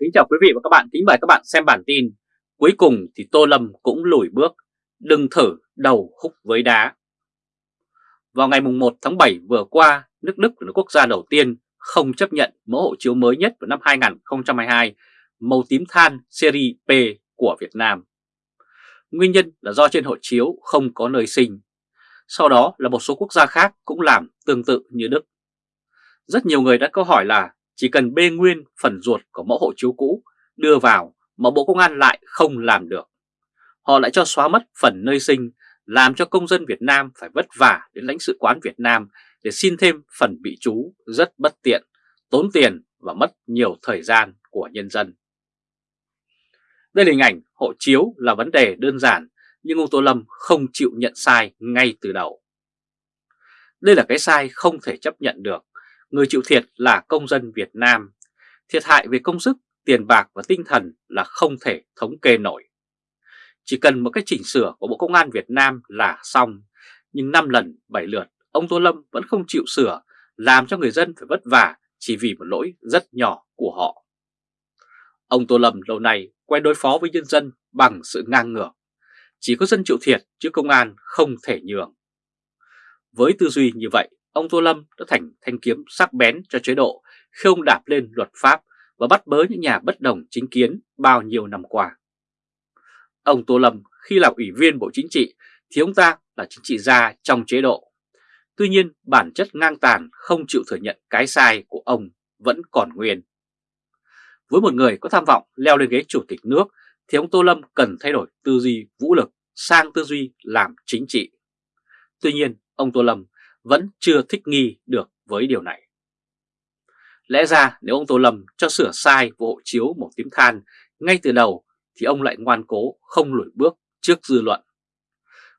Kính chào quý vị và các bạn, kính mời các bạn xem bản tin. Cuối cùng thì Tô Lâm cũng lùi bước, đừng thử đầu húc với đá. Vào ngày 1 tháng 7 vừa qua, nước Đức là quốc gia đầu tiên không chấp nhận mẫu hộ chiếu mới nhất vào năm 2022 màu tím than series P của Việt Nam. Nguyên nhân là do trên hộ chiếu không có nơi sinh. Sau đó là một số quốc gia khác cũng làm tương tự như Đức. Rất nhiều người đã câu hỏi là chỉ cần bê nguyên phần ruột của mẫu hộ chiếu cũ đưa vào mà Bộ Công an lại không làm được. Họ lại cho xóa mất phần nơi sinh, làm cho công dân Việt Nam phải vất vả đến lãnh sự quán Việt Nam để xin thêm phần bị trú rất bất tiện, tốn tiền và mất nhiều thời gian của nhân dân. Đây là hình ảnh hộ chiếu là vấn đề đơn giản nhưng ông Tô Lâm không chịu nhận sai ngay từ đầu. Đây là cái sai không thể chấp nhận được người chịu thiệt là công dân Việt Nam. Thiệt hại về công sức, tiền bạc và tinh thần là không thể thống kê nổi. Chỉ cần một cái chỉnh sửa của Bộ Công an Việt Nam là xong, nhưng 5 lần 7 lượt ông Tô Lâm vẫn không chịu sửa, làm cho người dân phải vất vả chỉ vì một lỗi rất nhỏ của họ. Ông Tô Lâm lâu nay quen đối phó với nhân dân bằng sự ngang ngược. Chỉ có dân chịu thiệt chứ công an không thể nhường. Với tư duy như vậy, ông Tô Lâm đã thành thanh kiếm sắc bén cho chế độ khi ông đạp lên luật pháp và bắt bớ những nhà bất đồng chính kiến bao nhiêu năm qua. Ông Tô Lâm khi là ủy viên Bộ Chính trị thì ông ta là chính trị gia trong chế độ. Tuy nhiên, bản chất ngang tàn, không chịu thừa nhận cái sai của ông vẫn còn nguyên. Với một người có tham vọng leo lên ghế chủ tịch nước thì ông Tô Lâm cần thay đổi tư duy vũ lực sang tư duy làm chính trị. Tuy nhiên, ông Tô Lâm vẫn chưa thích nghi được với điều này. Lẽ ra nếu ông Tô Lâm cho sửa sai vụ hộ chiếu một tím than ngay từ đầu thì ông lại ngoan cố không lùi bước trước dư luận.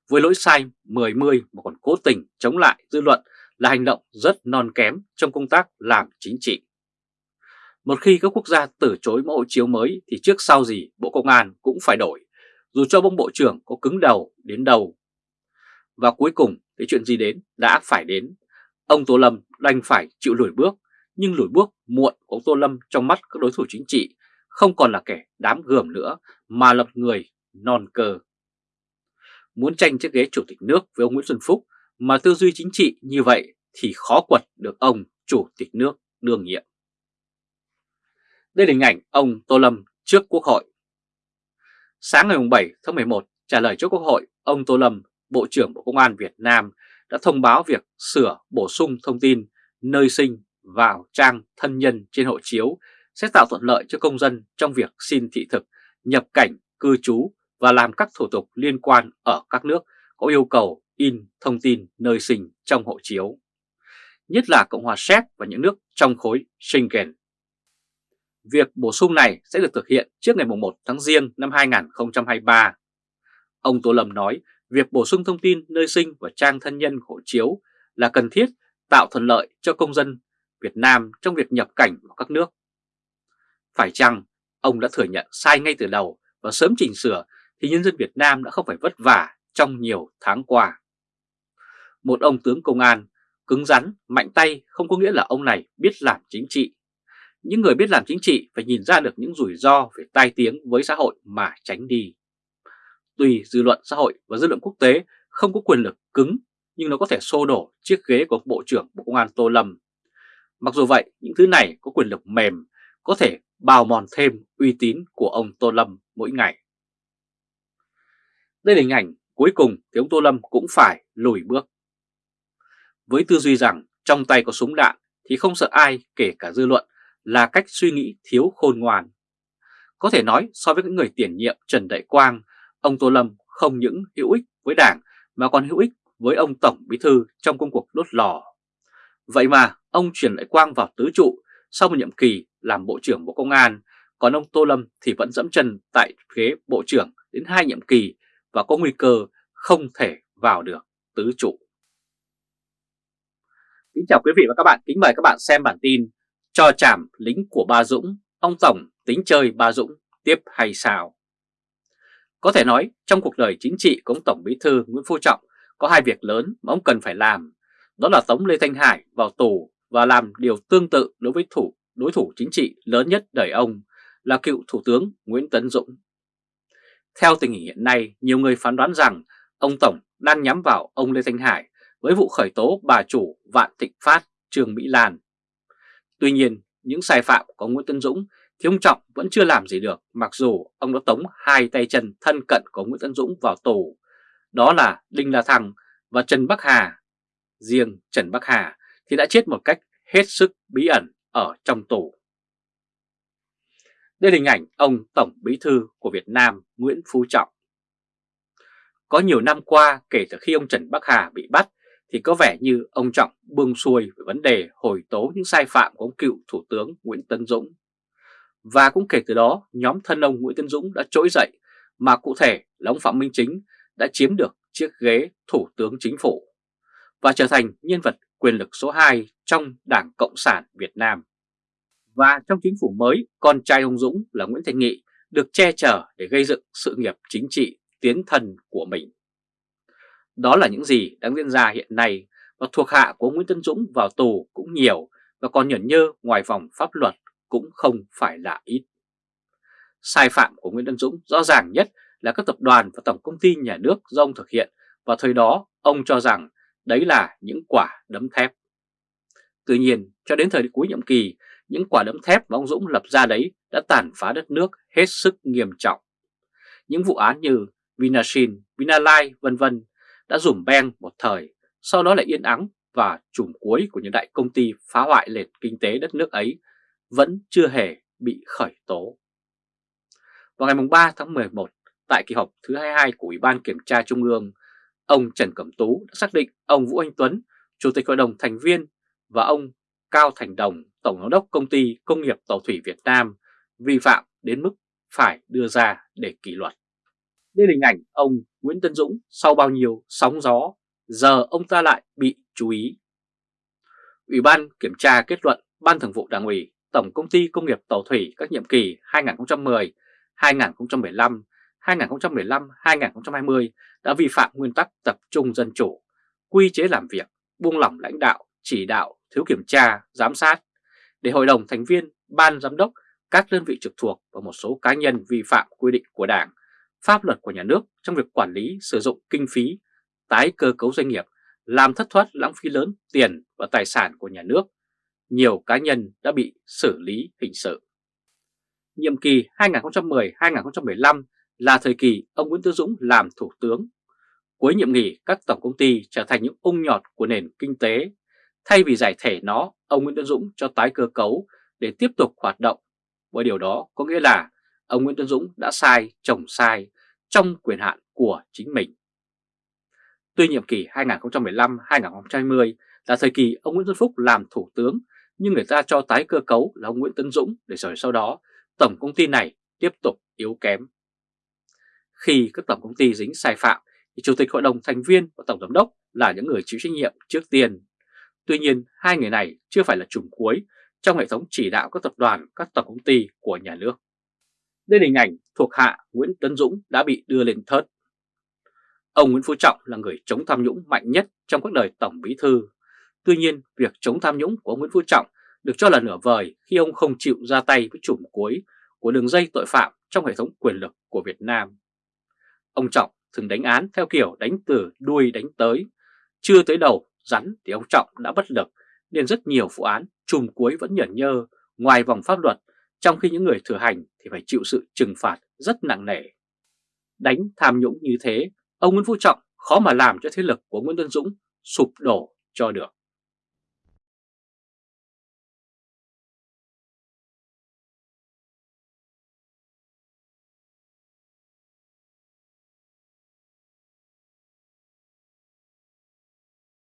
Với lỗi sai 10-10 mà còn cố tình chống lại dư luận là hành động rất non kém trong công tác làm chính trị. Một khi các quốc gia từ chối mẫu hộ chiếu mới thì trước sau gì Bộ Công an cũng phải đổi, dù cho bông Bộ trưởng có cứng đầu đến đầu. Và cuối cùng thì chuyện gì đến đã phải đến. Ông Tô Lâm đành phải chịu lùi bước, nhưng lùi bước muộn của ông Tô Lâm trong mắt các đối thủ chính trị không còn là kẻ đám gườm nữa mà lập người non cơ. Muốn tranh chiếc ghế chủ tịch nước với ông Nguyễn Xuân Phúc mà tư duy chính trị như vậy thì khó quật được ông chủ tịch nước đương nhiệm. Đây là hình ảnh ông Tô Lâm trước Quốc hội. Sáng ngày 7 tháng 11 trả lời trước Quốc hội, ông Tô Lâm Bộ trưởng Bộ Công an Việt Nam đã thông báo việc sửa bổ sung thông tin nơi sinh vào trang thân nhân trên hộ chiếu sẽ tạo thuận lợi cho công dân trong việc xin thị thực, nhập cảnh, cư trú và làm các thủ tục liên quan ở các nước có yêu cầu in thông tin nơi sinh trong hộ chiếu, nhất là Cộng hòa Séc và những nước trong khối Schengen. Việc bổ sung này sẽ được thực hiện trước ngày 1 tháng Giêng năm 2023. Ông Tô Lâm nói việc bổ sung thông tin nơi sinh và trang thân nhân hộ chiếu là cần thiết tạo thuận lợi cho công dân Việt Nam trong việc nhập cảnh vào các nước. Phải chăng ông đã thừa nhận sai ngay từ đầu và sớm chỉnh sửa thì nhân dân Việt Nam đã không phải vất vả trong nhiều tháng qua. Một ông tướng công an cứng rắn, mạnh tay không có nghĩa là ông này biết làm chính trị. Những người biết làm chính trị phải nhìn ra được những rủi ro về tai tiếng với xã hội mà tránh đi. Tuy dư luận xã hội và dư luận quốc tế không có quyền lực cứng nhưng nó có thể xô đổ chiếc ghế của Bộ trưởng Bộ Công an Tô Lâm. Mặc dù vậy, những thứ này có quyền lực mềm, có thể bào mòn thêm uy tín của ông Tô Lâm mỗi ngày. Đây là hình ảnh cuối cùng thì ông Tô Lâm cũng phải lùi bước. Với tư duy rằng trong tay có súng đạn thì không sợ ai kể cả dư luận là cách suy nghĩ thiếu khôn ngoan. Có thể nói so với những người tiền nhiệm Trần Đại Quang Ông Tô Lâm không những hữu ích với Đảng mà còn hữu ích với ông Tổng Bí Thư trong công cuộc đốt lò. Vậy mà ông chuyển lại quang vào tứ trụ sau một nhiệm kỳ làm Bộ trưởng Bộ Công an, còn ông Tô Lâm thì vẫn dẫm chân tại ghế Bộ trưởng đến hai nhiệm kỳ và có nguy cơ không thể vào được tứ trụ. Kính chào quý vị và các bạn, kính mời các bạn xem bản tin Cho chảm lính của Ba Dũng, ông Tổng tính chơi Ba Dũng tiếp hay sao? Có thể nói trong cuộc đời chính trị của ông Tổng Bí Thư Nguyễn Phú Trọng có hai việc lớn mà ông cần phải làm. Đó là tống Lê Thanh Hải vào tù và làm điều tương tự đối với thủ đối thủ chính trị lớn nhất đời ông là cựu Thủ tướng Nguyễn Tấn Dũng. Theo tình hình hiện nay, nhiều người phán đoán rằng ông Tổng đang nhắm vào ông Lê Thanh Hải với vụ khởi tố bà chủ Vạn Thịnh Phát, Trương Mỹ Lan. Tuy nhiên, những sai phạm của Nguyễn Tấn Dũng thì ông Trọng vẫn chưa làm gì được, mặc dù ông đã tống hai tay chân thân cận của Nguyễn Tấn Dũng vào tù. Đó là Đinh La Thăng và Trần Bắc Hà. Riêng Trần Bắc Hà thì đã chết một cách hết sức bí ẩn ở trong tù. Đây là hình ảnh ông Tổng Bí Thư của Việt Nam Nguyễn Phú Trọng. Có nhiều năm qua, kể từ khi ông Trần Bắc Hà bị bắt, thì có vẻ như ông Trọng buông xuôi về vấn đề hồi tố những sai phạm của ông cựu Thủ tướng Nguyễn tấn Dũng. Và cũng kể từ đó nhóm thân ông Nguyễn Tân Dũng đã trỗi dậy mà cụ thể là ông Phạm Minh Chính đã chiếm được chiếc ghế Thủ tướng Chính phủ và trở thành nhân vật quyền lực số 2 trong Đảng Cộng sản Việt Nam. Và trong chính phủ mới, con trai ông Dũng là Nguyễn Thành Nghị được che chở để gây dựng sự nghiệp chính trị tiến thần của mình. Đó là những gì đang diễn ra hiện nay và thuộc hạ của Nguyễn Tân Dũng vào tù cũng nhiều và còn nhẫn nhơ ngoài vòng pháp luật cũng không phải là ít. Sai phạm của Nguyễn Đăng Dũng rõ ràng nhất là các tập đoàn và tổng công ty nhà nước do ông thực hiện và thời đó ông cho rằng đấy là những quả đấm thép. Tuy nhiên, cho đến thời cuối nhiệm kỳ, những quả đấm thép mà ông Dũng lập ra đấy đã tàn phá đất nước hết sức nghiêm trọng. Những vụ án như Vinashin, Vinalai vân vân đã rủm beng một thời, sau đó lại yên ắng và chùm cuối của những đại công ty phá hoại nền kinh tế đất nước ấy vẫn chưa hề bị khởi tố. Vào ngày 3 tháng 11, tại kỳ họp thứ 22 của Ủy ban Kiểm tra Trung ương, ông Trần Cẩm Tú đã xác định ông Vũ Anh Tuấn, Chủ tịch Hội đồng Thành viên và ông Cao Thành Đồng, Tổng giám đốc Công ty Công nghiệp Tàu thủy Việt Nam vi phạm đến mức phải đưa ra để kỷ luật. Đây là hình ảnh ông Nguyễn Tân Dũng sau bao nhiêu sóng gió, giờ ông ta lại bị chú ý. Ủy ban kiểm tra kết luận Ban Thường vụ Đảng ủy Tổng Công ty Công nghiệp Tàu thủy các nhiệm kỳ 2010, 2015, 2015, 2020 đã vi phạm nguyên tắc tập trung dân chủ, quy chế làm việc, buông lỏng lãnh đạo, chỉ đạo, thiếu kiểm tra, giám sát, để Hội đồng thành viên, Ban Giám đốc, các đơn vị trực thuộc và một số cá nhân vi phạm quy định của Đảng, pháp luật của nhà nước trong việc quản lý sử dụng kinh phí, tái cơ cấu doanh nghiệp, làm thất thoát lãng phí lớn tiền và tài sản của nhà nước. Nhiều cá nhân đã bị xử lý hình sự. Nhiệm kỳ 2010-2015 là thời kỳ ông Nguyễn Tư Dũng làm thủ tướng. Cuối nhiệm nghỉ, các tổng công ty trở thành những ung nhọt của nền kinh tế. Thay vì giải thể nó, ông Nguyễn Tư Dũng cho tái cơ cấu để tiếp tục hoạt động. Và điều đó có nghĩa là ông Nguyễn Tư Dũng đã sai, trồng sai trong quyền hạn của chính mình. Tuy nhiệm kỳ 2015-2020 là thời kỳ ông Nguyễn Xuân Phúc làm thủ tướng, nhưng người ta cho tái cơ cấu là ông Nguyễn Tấn Dũng để rồi sau đó tổng công ty này tiếp tục yếu kém. Khi các tổng công ty dính sai phạm thì Chủ tịch Hội đồng thành viên và Tổng Giám đốc là những người chịu trách nhiệm trước tiên. Tuy nhiên, hai người này chưa phải là chùm cuối trong hệ thống chỉ đạo các tập đoàn, các tổng công ty của nhà nước. Đây là hình ảnh thuộc hạ Nguyễn Tấn Dũng đã bị đưa lên thớt. Ông Nguyễn Phú Trọng là người chống tham nhũng mạnh nhất trong các đời Tổng Bí Thư. Tuy nhiên, việc chống tham nhũng của ông Nguyễn Phú Trọng được cho là nửa vời khi ông không chịu ra tay với chùm cuối của đường dây tội phạm trong hệ thống quyền lực của Việt Nam. Ông Trọng thường đánh án theo kiểu đánh từ đuôi đánh tới, chưa tới đầu rắn thì ông Trọng đã bất lực nên rất nhiều vụ án chùm cuối vẫn nhởn nhơ ngoài vòng pháp luật trong khi những người thừa hành thì phải chịu sự trừng phạt rất nặng nề. Đánh tham nhũng như thế, ông Nguyễn Phú Trọng khó mà làm cho thế lực của Nguyễn Tân Dũng sụp đổ cho được.